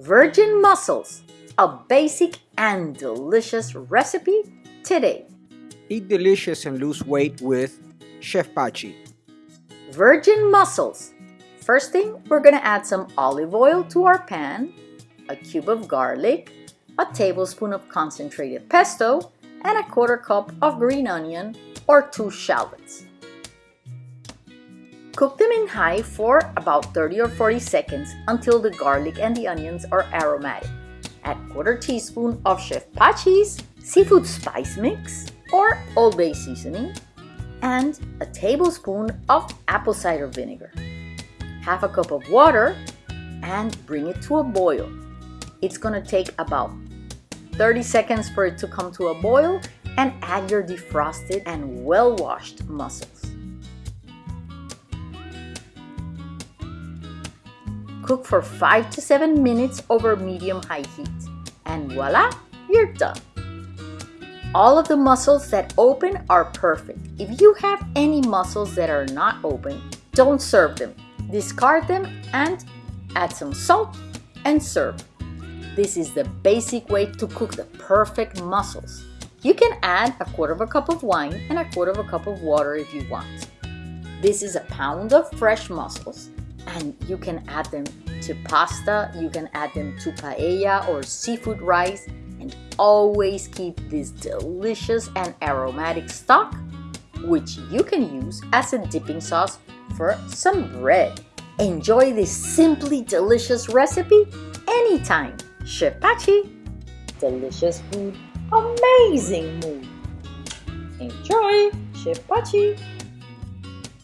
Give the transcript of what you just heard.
Virgin mussels, a basic and delicious recipe today. Eat delicious and lose weight with Chef Pachi. Virgin mussels. First thing, we're gonna add some olive oil to our pan, a cube of garlic, a tablespoon of concentrated pesto, and a quarter cup of green onion or two shallots. Cook them in high for about 30 or 40 seconds until the garlic and the onions are aromatic. Add quarter teaspoon of Chef Pachi's seafood spice mix or Old Bay seasoning and a tablespoon of apple cider vinegar. Half a cup of water and bring it to a boil. It's gonna take about 30 seconds for it to come to a boil and add your defrosted and well-washed mussels. Cook for 5 to 7 minutes over medium-high heat. And voila, you're done. All of the mussels that open are perfect. If you have any mussels that are not open, don't serve them. Discard them and add some salt and serve. This is the basic way to cook the perfect mussels. You can add a quarter of a cup of wine and a quarter of a cup of water if you want. This is a pound of fresh mussels and you can add them to pasta, you can add them to paella or seafood rice and always keep this delicious and aromatic stock which you can use as a dipping sauce for some bread. Enjoy this simply delicious recipe anytime. Chef Pachi, delicious food, amazing mood. Enjoy, Chef Pachi.